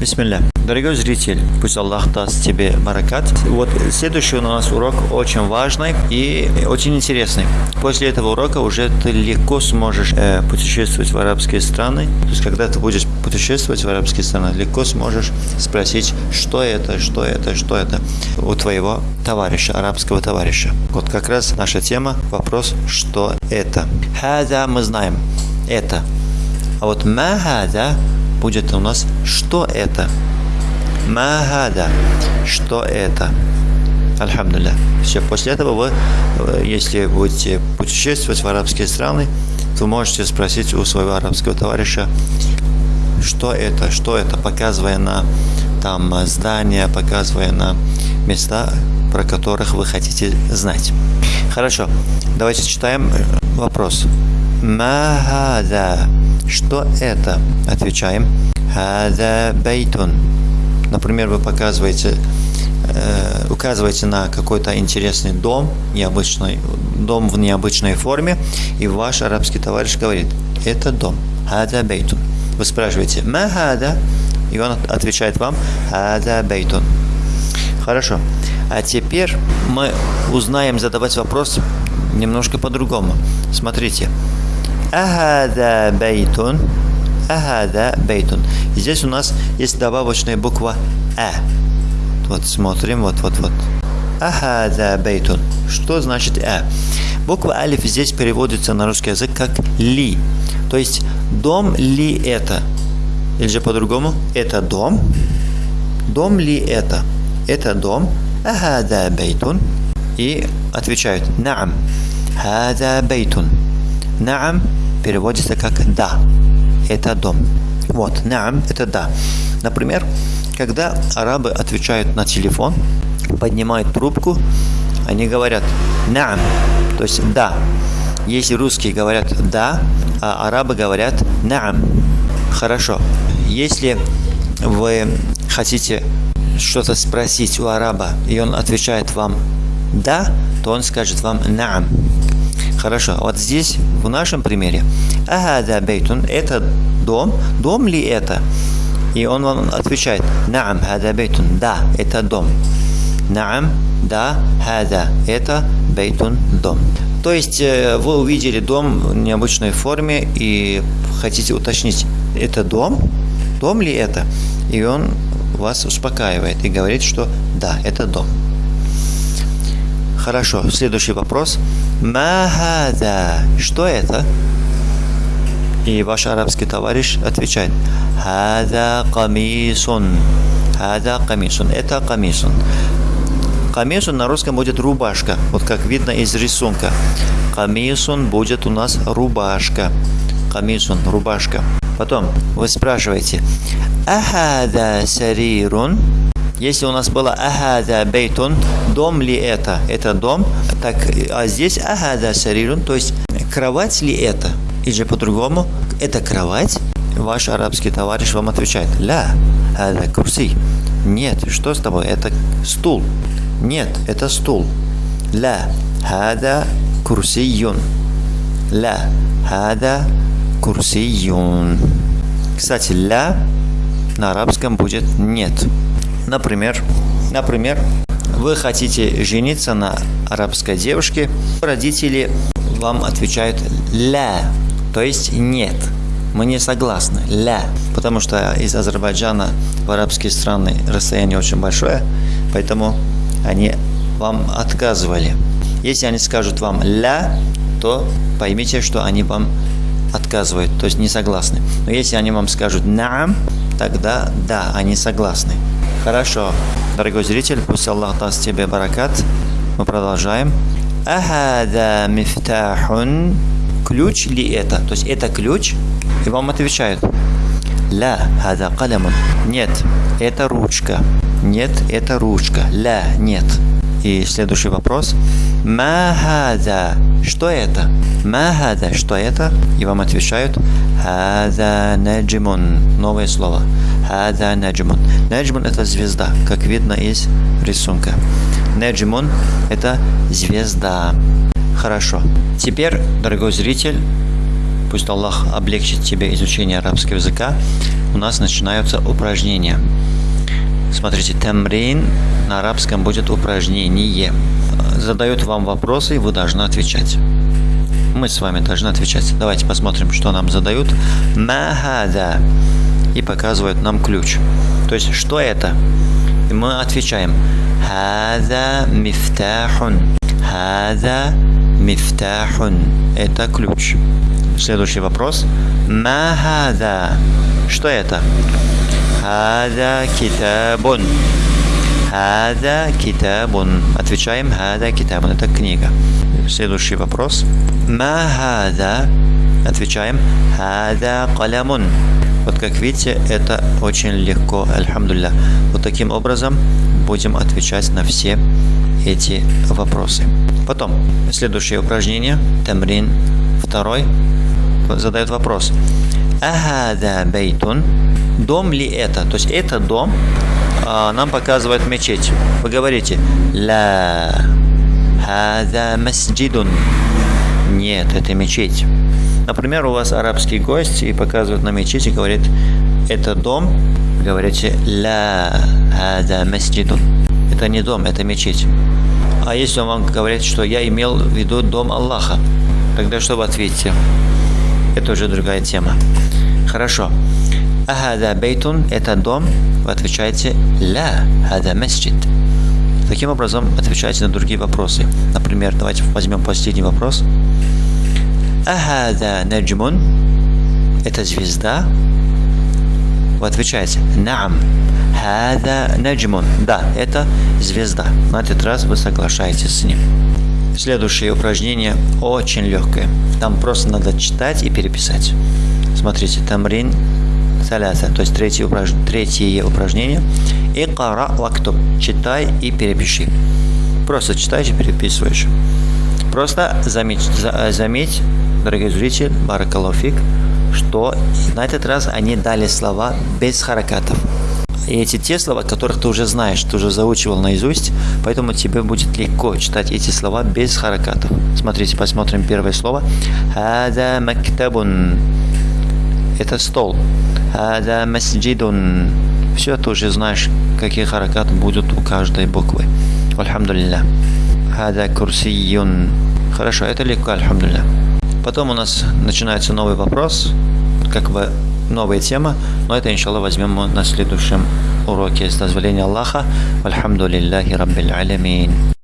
Бисмилля. Дорогой зритель, пусть Аллах даст тебе баракат. Вот следующий у нас урок очень важный и очень интересный. После этого урока уже ты легко сможешь э, путешествовать в арабские страны. То есть, когда ты будешь путешествовать в арабские страны, легко сможешь спросить, что это, что это, что это у твоего товарища, арабского товарища. Вот как раз наша тема, вопрос, что это. Хаза мы знаем, это. А вот махада будет у нас что это. Махада, что это. Альхамдулилля. Все, после этого вы, э, если будете путешествовать в арабские страны, вы можете спросить у своего арабского товарища, что это, что это, показывая на там здания, показывая на места, про которых вы хотите знать. Хорошо, давайте читаем вопрос. Махада. Что это? Отвечаем. Хада бейтун. Например, вы показываете, э, указываете на какой-то интересный дом, необычный, дом в необычной форме, и ваш арабский товарищ говорит, это дом. Хада бейтун. Вы спрашиваете, ма хада? И он отвечает вам, хада бейтун. Хорошо. А теперь мы узнаем задавать вопрос немножко по-другому. Смотрите. Ахада бейтун. Ахада бейтун. Здесь у нас есть добавочная буква А. Вот смотрим, вот, вот, вот. Ахада бейтун. Что значит А? Буква Алиф здесь переводится на русский язык как ли. То есть дом ли это? Или же по-другому? Это дом? Дом ли это? Это дом. Ахада бейтун. И отвечают Наам. Хада бейтун. Наам переводится как «да». Это дом. Вот, наам – это «да». Например, когда арабы отвечают на телефон, поднимают трубку, они говорят «наам», то есть «да». Если русские говорят «да», а арабы говорят «наам». Хорошо. Если вы хотите что-то спросить у араба, и он отвечает вам «да», то он скажет вам «наам». Хорошо, вот здесь, в нашем примере, «Ахада бейтун» – это дом, дом ли это? И он вам отвечает «Наам, хада бейтун» – да, это дом. «Наам, да, хада» – это бейтун – дом. То есть э, вы увидели дом в необычной форме и хотите уточнить, это дом? Дом ли это? И он вас успокаивает и говорит, что да, это дом. Хорошо, следующий вопрос. Махада. Что это? И ваш арабский товарищ отвечает. Хада камисун. Хада камисун. Это камисун. Камисун на русском будет рубашка. Вот как видно из рисунка. Камисун будет у нас рубашка. Камисун, рубашка. Потом вы спрашиваете. Ахада сарирун. Если у нас было ахада бейтун, дом ли это? Это дом. Так, а здесь ахада сарирун, то есть кровать ли это? Или же по-другому, это кровать? Ваш арабский товарищ вам отвечает, ля, хада курси. Нет, что с тобой? Это стул. Нет, это стул. Ля, хада курсиюн. Ля, хада курсиюн. Кстати, ля на арабском будет нет. Например, например, вы хотите жениться на арабской девушке, родители вам отвечают «ля», то есть «нет». Мы не согласны. «Ля». Потому что из Азербайджана в арабские страны расстояние очень большое, поэтому они вам отказывали. Если они скажут вам «ля», то поймите, что они вам отказывают, то есть не согласны. Но если они вам скажут «наам», тогда да, они согласны. Хорошо. Дорогой зритель, пусть Аллах даст тебе баракат. Мы продолжаем. Ахада мифтахун. Ключ ли это? То есть это ключ? И вам отвечают. Ля, хада калямун. Нет, это ручка. Нет, это ручка. Ля, нет. И следующий вопрос. Махада. Что это? Махада. Что это? И вам отвечают. Хада наджимун. Новое слово. Хада наджимун. Наджимун это звезда, как видно из рисунка. Наджимун это звезда. Хорошо. Теперь, дорогой зритель, пусть Аллах облегчит тебе изучение арабского языка, у нас начинаются упражнения. Смотрите, тамрин на арабском будет упражнение. Задают вам вопросы, и вы должны отвечать. Мы с вами должны отвечать. Давайте посмотрим, что нам задают. Махада. И показывают нам ключ. То есть, что это? И мы отвечаем. Хада мифтахун. Хада мифтахун. Это ключ. Следующий вопрос. Махада. Что это? Хада китабун. Хада китабун. Отвечаем, хада китабун. Это книга. Следующий вопрос. Ма хада. Отвечаем, хада калямун. Вот как видите, это очень легко, альхамдулля. Вот таким образом будем отвечать на все эти вопросы. Потом, следующее упражнение, тамрин второй, задает вопрос. Ахада бейтун. Дом ли это? То есть это дом нам показывает мечеть. Вы говорите ла хада масджидун. Нет, это мечеть. Например, у вас арабский гость и показывает на мечеть и говорит, это дом. Говорите ла хада масджидун. Это не дом, это мечеть. А если он вам говорит, что я имел в виду дом Аллаха, тогда что вы ответите? Это уже другая тема. Хорошо. Ахада бейтун – это дом. Вы отвечаете ля, хада масджид. Таким образом, отвечайте на другие вопросы. Например, давайте возьмем последний вопрос. Ахада наджмун – это звезда. Вы отвечаете наам. Хада наджмун. Да, это звезда. На этот раз вы соглашаетесь с ним. Следующее упражнение очень легкое. Там просто надо читать и переписать. Смотрите, тамрин саляса, то есть третье, упраж... третье упражнение. И кара лактуб. Читай и перепиши. Просто читаешь и переписываешь. Просто заметь, за, заметь дорогие зрители, баракалофик, что на этот раз они дали слова без харакатов. И эти те слова, которых ты уже знаешь, ты уже заучивал наизусть, поэтому тебе будет легко читать эти слова без харакатов. Смотрите, посмотрим первое слово. Это стол. Хада масджидун. Все, ты уже знаешь, какие харакаты будут у каждой буквы. Альхамдулилля. Хада курсиюн. Хорошо, это легко, альхамдулилля. Потом у нас начинается новый вопрос, как бы новая тема, но это, иншаллах, возьмем мы на следующем уроке с дозволения Аллаха. Альхамдулиллахи Раббил Алямин.